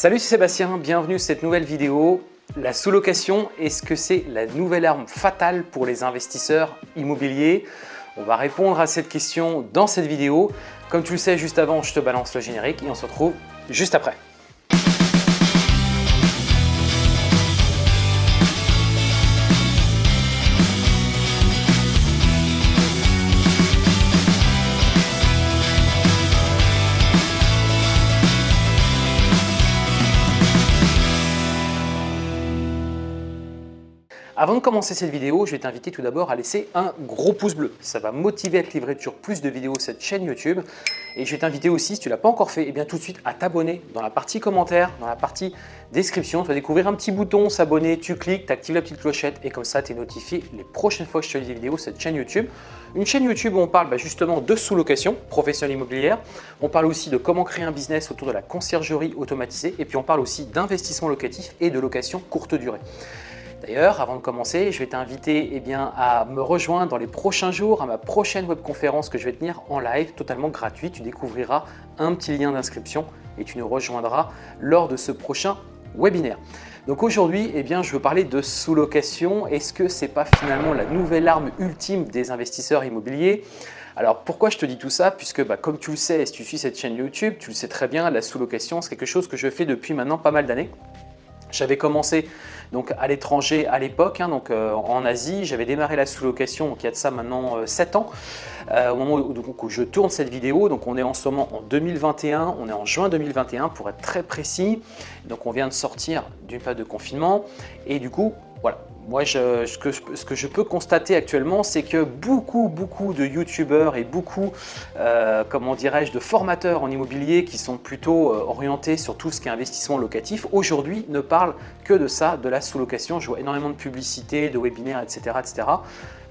Salut, c'est Sébastien, bienvenue sur cette nouvelle vidéo. La sous-location, est-ce que c'est la nouvelle arme fatale pour les investisseurs immobiliers? On va répondre à cette question dans cette vidéo. Comme tu le sais, juste avant, je te balance le générique et on se retrouve juste après. Avant de commencer cette vidéo, je vais t'inviter tout d'abord à laisser un gros pouce bleu. Ça va motiver à te livrer toujours plus de vidéos sur cette chaîne YouTube. Et je vais t'inviter aussi, si tu ne l'as pas encore fait, et eh bien tout de suite à t'abonner dans la partie commentaires, dans la partie description. Tu vas découvrir un petit bouton s'abonner, tu cliques, tu actives la petite clochette et comme ça tu es notifié les prochaines fois que je te des vidéos sur cette chaîne YouTube. Une chaîne YouTube où on parle bah, justement de sous-location professionnelle immobilière. On parle aussi de comment créer un business autour de la conciergerie automatisée et puis on parle aussi d'investissement locatif et de location courte durée. D'ailleurs, avant de commencer, je vais t'inviter eh à me rejoindre dans les prochains jours à ma prochaine webconférence que je vais tenir en live, totalement gratuite. Tu découvriras un petit lien d'inscription et tu nous rejoindras lors de ce prochain webinaire. Donc aujourd'hui, eh je veux parler de sous-location. Est-ce que ce n'est pas finalement la nouvelle arme ultime des investisseurs immobiliers? Alors pourquoi je te dis tout ça? Puisque bah, comme tu le sais, si tu suis cette chaîne YouTube, tu le sais très bien, la sous-location, c'est quelque chose que je fais depuis maintenant pas mal d'années. J'avais commencé donc à l'étranger à l'époque, hein, donc euh, en Asie. J'avais démarré la sous-location, il y a de ça maintenant 7 euh, ans. Euh, au moment où, je tourne cette vidéo, donc on est en ce moment en 2021, on est en juin 2021 pour être très précis. Donc on vient de sortir d'une période de confinement et du coup, moi, ce, que, je peux constater actuellement, c'est que beaucoup, beaucoup de youtubeurs et beaucoup, euh, comment dirais-je, de formateurs en immobilier qui sont plutôt euh, orientés sur tout ce qui est investissement locatif, aujourd'hui ne parlent que de ça, de la sous-location. Je vois énormément de publicités, de webinaires, etc. etc.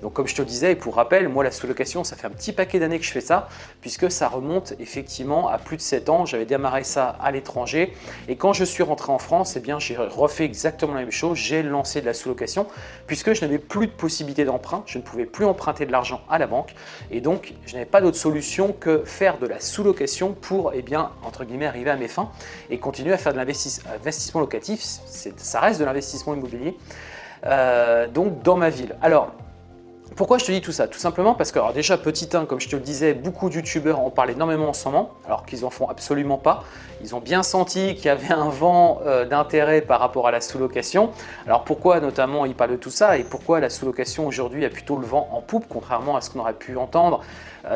Donc comme je te disais, et pour rappel, moi la sous-location, ça fait un petit paquet d'années que je fais ça, puisque ça remonte effectivement à plus de 7 ans. J'avais démarré ça à l'étranger et quand je suis rentré en France, eh bien j'ai refait exactement la même chose. J'ai lancé de la sous-location puisque je n'avais plus de possibilité d'emprunt, je ne pouvais plus emprunter de l'argent à la banque et donc je n'avais pas d'autre solution que faire de la sous-location pour, eh bien, entre guillemets, arriver à mes fins et continuer à faire de l'investissement locatif. Ça reste de l'investissement immobilier. Euh, donc dans ma ville. Alors, pourquoi je te dis tout ça? Tout simplement parce que, alors déjà, petit 1, comme je te le disais, beaucoup de youtubeurs en parlent énormément en ce moment, alors qu'ils en font absolument pas. Ils ont bien senti qu'il y avait un vent euh, d'intérêt par rapport à la sous-location. Alors pourquoi notamment ils parlent de tout ça? Et pourquoi la sous-location aujourd'hui a plutôt le vent en poupe, contrairement à ce qu'on aurait pu entendre,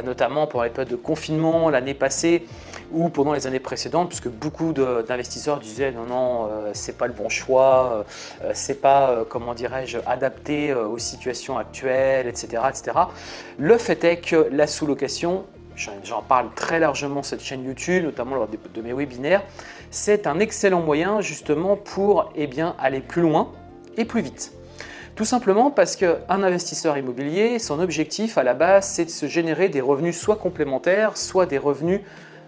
notamment pour les périodes de confinement l'année passée ou pendant les années précédentes, puisque beaucoup d'investisseurs disaient non, non, euh, c'est pas le bon choix, c'est pas, comment dirais-je, adapté aux situations actuelles, etc., etc. Le fait est que la sous-location, j'en parle très largement cette chaîne YouTube, notamment lors de mes webinaires, c'est un excellent moyen justement pour eh aller plus loin et plus vite. Tout simplement parce qu'un investisseur immobilier, son objectif à la base, c'est de se générer des revenus soit complémentaires, soit des revenus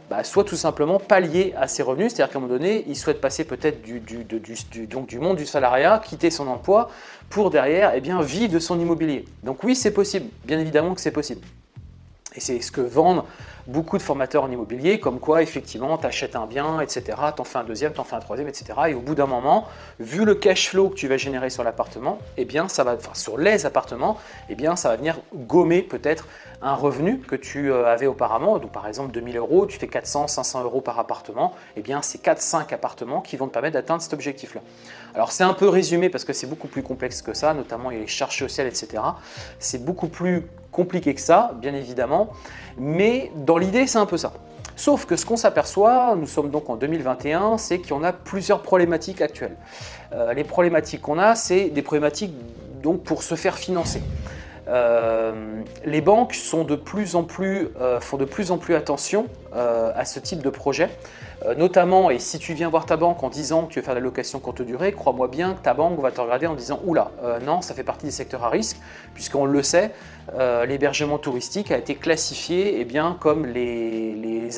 bah, soit tout simplement pallier à ses revenus, c'est-à-dire qu'à un moment donné, il souhaite passer peut-être du, du monde du salariat, quitter son emploi pour derrière eh bien, vivre de son immobilier. Donc oui, c'est possible, bien évidemment que c'est possible. Et c'est ce que vendent beaucoup de formateurs en immobilier, comme quoi effectivement tu achètes un bien, etc., t'en fais un deuxième, t'en fais un troisième, etc. Et au bout d'un moment, vu le cash flow que tu vas générer sur l'appartement, eh bien ça va, enfin, sur les appartements, eh bien ça va venir gommer peut-être un revenu que tu euh, avais auparavant. Donc par exemple 2000 euros, tu fais 400, 500 euros par appartement, eh bien c'est 4-5 appartements qui vont te permettre d'atteindre cet objectif-là. Alors c'est un peu résumé parce que c'est beaucoup plus complexe que ça, notamment il y a les charges sociales, etc. C'est beaucoup plus compliqué que ça, bien évidemment, mais dans l'idée, c'est un peu ça. Sauf que ce qu'on s'aperçoit, nous sommes donc en 2021, c'est en a plusieurs problématiques actuelles. Euh, les problématiques qu'on a, c'est des problématiques donc pour se faire financer. Euh, les banques euh, font de plus en plus attention à ce type de projet. Euh, notamment, et si tu viens voir ta banque en disant que tu veux faire de la location courte durée, crois-moi bien que ta banque va te regarder en disant « Oula, euh, non, ça fait partie des secteurs à risque », puisqu'on le sait, euh, l'hébergement touristique a été classifié eh bien, comme les,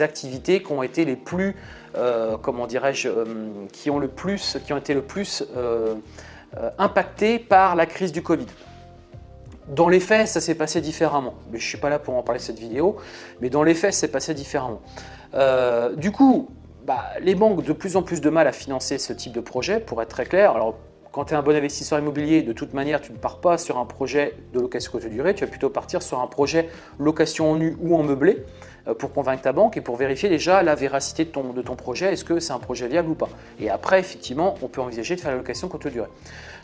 activités qui ont été les plus, comment dirais-je, qui, ont le plus, qui ont été le plus impactées par la crise du Covid. Dans les faits, ça s'est passé différemment. Mais je ne suis pas là pour en parler cette vidéo, mais dans les faits, c'est passé différemment. du coup, bah, les banques ont de plus en plus de mal à financer ce type de projet, pour être très clair. Alors, quand tu es un bon investisseur immobilier, de toute manière, tu ne pars pas sur un projet de location courte durée, tu vas plutôt partir sur un projet location en nu ou en meublé euh, pour convaincre ta banque et pour vérifier déjà la véracité de ton, de ton projet, est-ce que c'est un projet viable ou pas? Et après, effectivement, on peut envisager de faire la location courte durée.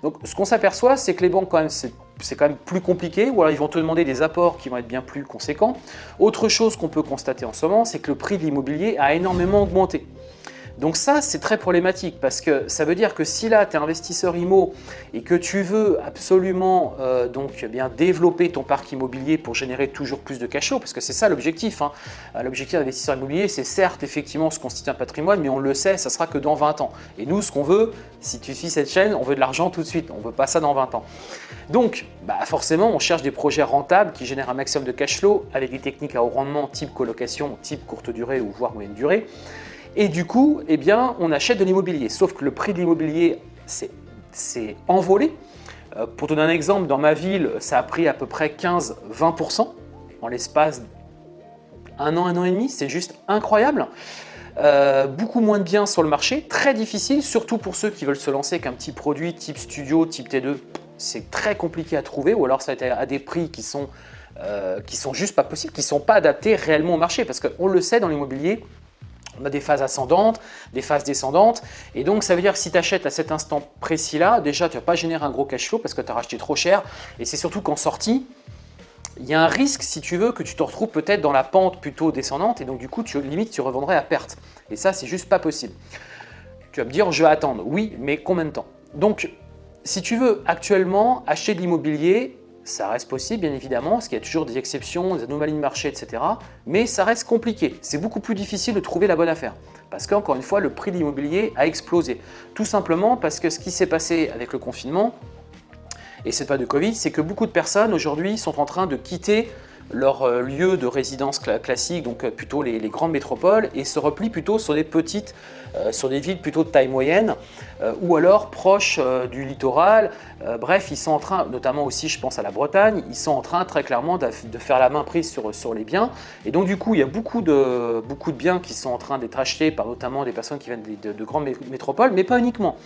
Donc, ce qu'on s'aperçoit, c'est que les banques, quand même, c'est quand même plus compliqué, ou alors ils vont te demander des apports qui vont être bien plus conséquents. Autre chose qu'on peut constater en ce moment, c'est que le prix de l'immobilier a énormément augmenté. Donc ça, c'est très problématique parce que ça veut dire que si là, tu es investisseur IMO et que tu veux absolument euh, donc eh bien développer ton parc immobilier pour générer toujours plus de cash flow, parce que c'est ça l'objectif. Hein. Euh, l'objectif d'investisseur immobilier, c'est certes effectivement se constituer un patrimoine, mais on le sait, ça sera que dans 20 ans. Et nous, ce qu'on veut, si tu suis cette chaîne, on veut de l'argent tout de suite, on ne veut pas ça dans 20 ans. Donc, bah forcément, on cherche des projets rentables qui génèrent un maximum de cash flow avec des techniques à haut rendement type colocation, type courte durée ou voire moyenne durée. Et du coup, eh bien, on achète de l'immobilier. Sauf que le prix de l'immobilier s'est envolé. Euh, pour donner un exemple, dans ma ville, ça a pris à peu près 15-20% en l'espace un an, un an et demi. C'est juste incroyable. Euh, beaucoup moins de biens sur le marché, très difficile, surtout pour ceux qui veulent se lancer avec un petit produit type studio, type T2. C'est très compliqué à trouver ou alors ça a été à des prix qui sont, euh, qui sont juste pas possibles, qui ne sont pas adaptés réellement au marché. Parce qu'on le sait dans l'immobilier, on a des phases ascendantes, des phases descendantes. Et donc, ça veut dire que si tu achètes à cet instant précis-là, déjà, tu ne vas pas générer un gros cash flow parce que tu as racheté trop cher. Et c'est surtout qu'en sortie, il y a un risque, si tu veux, que tu te retrouves peut-être dans la pente plutôt descendante. Et donc, du coup, tu, limite, tu revendrais à perte. Et ça, c'est juste pas possible. Tu vas me dire, je vais attendre. Oui, mais combien de temps? Donc, si tu veux actuellement acheter de l'immobilier, ça reste possible, bien évidemment, parce qu'il y a toujours des exceptions, des anomalies de marché, etc. Mais ça reste compliqué. C'est beaucoup plus difficile de trouver la bonne affaire. Parce qu'encore une fois, le prix de l'immobilier a explosé. Tout simplement parce que ce qui s'est passé avec le confinement, et c'est pas de Covid, c'est que beaucoup de personnes aujourd'hui sont en train de quitter leur euh, lieu de résidence classique, donc euh, plutôt les, grandes métropoles, et se replient plutôt sur des petites, euh, sur des villes plutôt de taille moyenne, ou alors proches du littoral. bref, ils sont en train, notamment aussi je pense à la Bretagne, ils sont en train très clairement de, faire la main prise sur, les biens. Et donc du coup, il y a beaucoup de, beaucoup de biens qui sont en train d'être achetés par notamment des personnes qui viennent de, de, grandes métropoles, mais pas uniquement.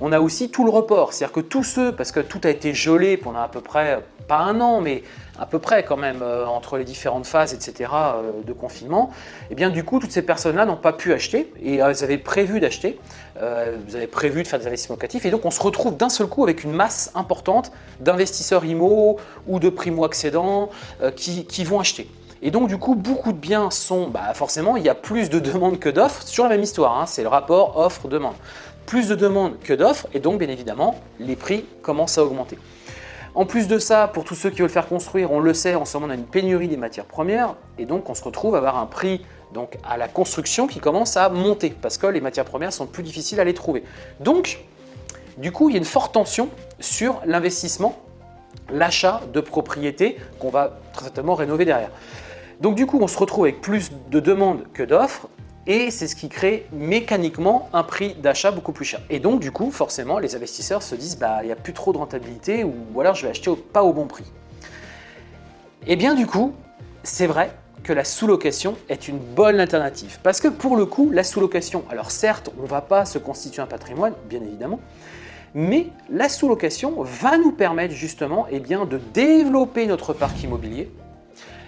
On a aussi tout le report, c'est-à-dire que tous ceux, parce que tout a été gelé pendant à peu près, pas un an, mais à peu près quand même euh, entre les différentes phases, etc. Euh, de confinement, et eh bien du coup, toutes ces personnes-là n'ont pas pu acheter et elles avaient prévu d'acheter, euh, vous avez de faire des investissements locatifs et donc on se retrouve d'un seul coup avec une masse importante d'investisseurs IMO ou de primo-accédants qui, qui vont acheter. Et donc du coup, beaucoup de biens sont, bah, forcément, il y a plus de demandes que d'offres, sur la même histoire, hein, c'est le rapport offre-demande. Plus de demandes que d'offres, et donc bien évidemment, les prix commencent à augmenter. En plus de ça, pour tous ceux qui veulent faire construire, on le sait, en ce moment on a une pénurie des matières premières et donc on se retrouve à avoir un prix donc, à la construction qui commence à monter parce que les matières premières sont plus difficiles à les trouver. Donc, du coup, il y a une forte tension sur l'investissement, l'achat de propriétés qu'on va très certainement rénover derrière. Donc du coup, on se retrouve avec plus de demandes que d'offres et c'est ce qui crée mécaniquement un prix d'achat beaucoup plus cher. Et donc du coup, forcément, les investisseurs se disent bah il n'y a plus trop de rentabilité ou, alors je vais acheter pas au bon prix. Et eh bien du coup, c'est vrai que la sous-location est une bonne alternative. Parce que pour le coup, la sous-location, alors certes, on ne va pas se constituer un patrimoine, bien évidemment, mais la sous-location va nous permettre justement eh de développer notre parc immobilier,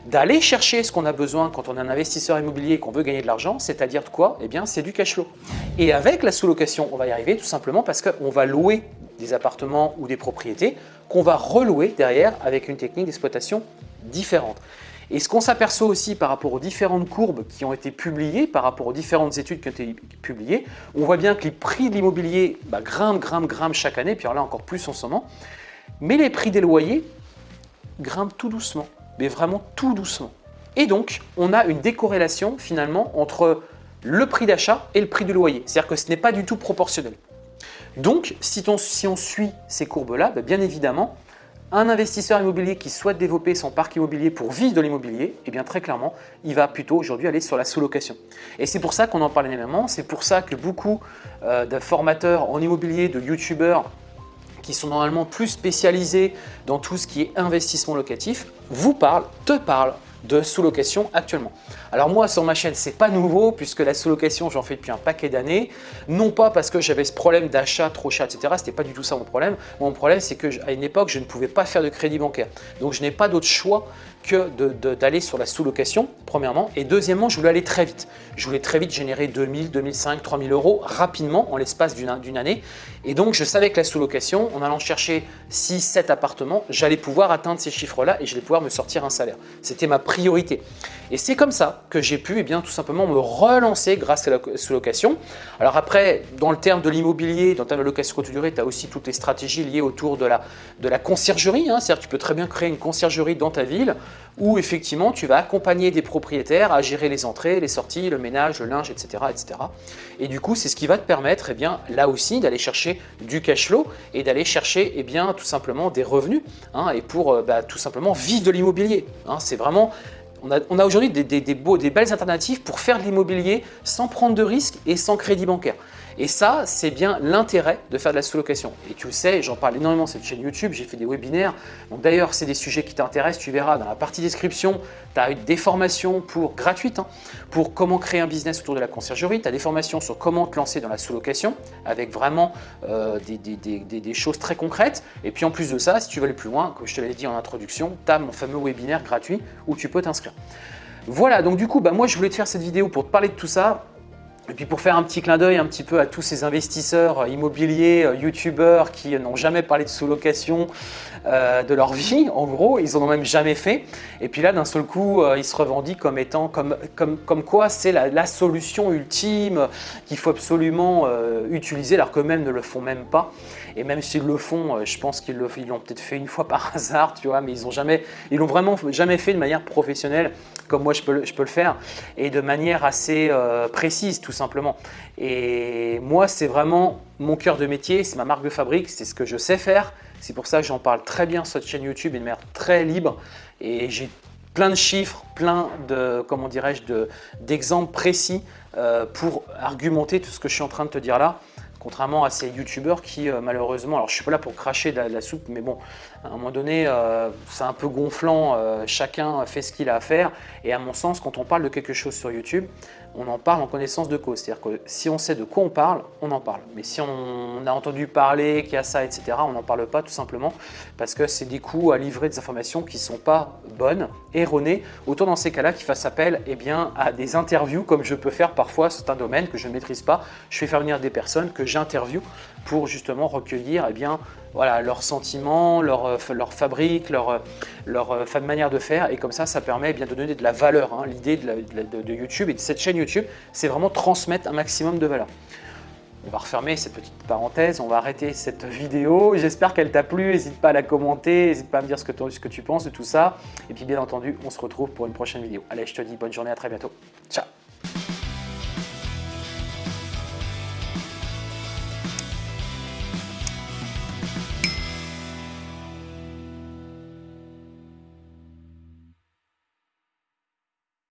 d'aller chercher ce qu'on a besoin quand on est un investisseur immobilier et qu'on veut gagner de l'argent, c'est-à-dire de quoi? Eh bien, c'est du cash flow. Et avec la sous-location, on va y arriver tout simplement parce qu'on va louer des appartements ou des propriétés qu'on va relouer derrière avec une technique d'exploitation différente. Et ce qu'on s'aperçoit aussi par rapport aux différentes courbes qui ont été publiées, par rapport aux différentes études qui ont été publiées, on voit bien que les prix de l'immobilier bah, grimpent, grimpent, grimpent chaque année, puis alors là encore plus en ce moment, mais les prix des loyers grimpent tout doucement mais vraiment tout doucement. Et donc, on a une décorrélation finalement entre le prix d'achat et le prix du loyer. C'est-à-dire que ce n'est pas du tout proportionnel. Donc, si on, suit ces courbes-là, ben, bien évidemment, un investisseur immobilier qui souhaite développer son parc immobilier pour vivre de l'immobilier, eh bien très clairement, il va plutôt aujourd'hui aller sur la sous-location. Et c'est pour ça qu'on en parle énormément, c'est pour ça que beaucoup euh, de formateurs en immobilier, de youtubeurs, qui sont normalement plus spécialisés dans tout ce qui est investissement locatif, vous parlent, te parlent de sous-location actuellement. Alors moi, sur ma chaîne, c'est pas nouveau puisque la sous-location, j'en fais depuis un paquet d'années. Non pas parce que j'avais ce problème d'achat trop cher, etc. C'était pas du tout ça mon problème. Mon problème, c'est qu'à une époque, je ne pouvais pas faire de crédit bancaire. Donc, je n'ai pas d'autre choix que d'aller sur la sous-location, premièrement. Et deuxièmement, je voulais aller très vite. Je voulais très vite générer 2000, 2005, 3000 euros rapidement en l'espace d'une année. Et donc, je savais que la sous-location, en allant chercher 6, 7 appartements, j'allais pouvoir atteindre ces chiffres-là et j'allais pouvoir me sortir un salaire. C'était ma priorité. Et c'est comme ça que j'ai pu eh bien, tout simplement me relancer grâce à la sous-location. Alors après, dans le terme de l'immobilier, dans le terme de location courte durée, tu as aussi toutes les stratégies liées autour de la, de la conciergerie. Hein. C'est-à-dire que tu peux très bien créer une conciergerie dans ta ville où effectivement tu vas accompagner des propriétaires à gérer les entrées, les sorties, le ménage, le linge, etc. etc. Et du coup, c'est ce qui va te permettre eh là aussi d'aller chercher du cash flow et d'aller chercher eh tout simplement des revenus hein, et pour euh, bah, tout simplement vivre de l'immobilier. Hein. c'est vraiment on a, aujourd'hui des belles alternatives pour faire de l'immobilier sans prendre de risques et sans crédit bancaire. Et ça, c'est bien l'intérêt de faire de la sous-location. Et tu le sais, j'en parle énormément sur cette chaîne YouTube, j'ai fait des webinaires. D'ailleurs, c'est des sujets qui t'intéressent, tu verras dans la partie description, tu as des formations pour, gratuites hein, pour comment créer un business autour de la conciergerie. Tu as des formations sur comment te lancer dans la sous-location avec vraiment euh, des, choses très concrètes. Et puis en plus de ça, si tu veux aller plus loin, comme je te l'avais dit en introduction, tu as mon fameux webinaire gratuit où tu peux t'inscrire. Voilà, donc du coup, bah, moi je voulais te faire cette vidéo pour te parler de tout ça. Et puis pour faire un petit clin d'œil un petit peu à tous ces investisseurs immobiliers, euh, youtubeurs qui n'ont jamais parlé de sous-location euh, de leur vie, en gros, ils n'en ont même jamais fait. Et puis là, d'un seul coup, euh, ils se revendiquent comme étant, comme, comme, comme quoi c'est la, solution ultime qu'il faut absolument utiliser alors qu'eux-mêmes ne le font même pas. Et même s'ils le font, je pense qu'ils l'ont peut-être fait une fois par hasard, tu vois, mais ils ont jamais, ils l'ont vraiment jamais fait de manière professionnelle comme moi je peux, je peux le faire et de manière assez précise, simplement. Et moi, c'est vraiment mon cœur de métier, c'est ma marque de fabrique, c'est ce que je sais faire. C'est pour ça que j'en parle très bien sur cette chaîne YouTube et de manière très libre. Et j'ai plein de chiffres, plein de, comment dirais-je, d'exemples précis euh, pour argumenter tout ce que je suis en train de te dire là. Contrairement à ces youtubeurs qui euh, malheureusement, alors je suis pas là pour cracher de la, soupe, mais bon, à un moment donné, euh, c'est un peu gonflant, chacun fait ce qu'il a à faire. Et à mon sens, quand on parle de quelque chose sur YouTube, on en parle en connaissance de cause. C'est-à-dire que si on sait de quoi on parle, on en parle. Mais si on a entendu parler qu'il y a ça, etc., on n'en parle pas tout simplement parce que c'est des coups à livrer des informations qui ne sont pas bonnes, erronées. Autant dans ces cas-là qu'il fasse appel eh bien, à des interviews comme je peux faire parfois, c'est un domaine que je ne maîtrise pas. Je fais faire venir des personnes que j'interviewe pour justement recueillir eh bien, voilà, leurs sentiments, leur, euh, fabrique, leur, euh, leur euh, manière de faire. Et comme ça, ça permet eh bien, de donner de la valeur. Hein. L'idée de, YouTube et de cette chaîne YouTube, c'est vraiment transmettre un maximum de valeur. On va refermer cette petite parenthèse, on va arrêter cette vidéo. J'espère qu'elle t'a plu, n'hésite pas à la commenter, n'hésite pas à me dire ce que, ce que tu penses de tout ça. Et puis bien entendu, on se retrouve pour une prochaine vidéo. Allez, je te dis bonne journée, à très bientôt. Ciao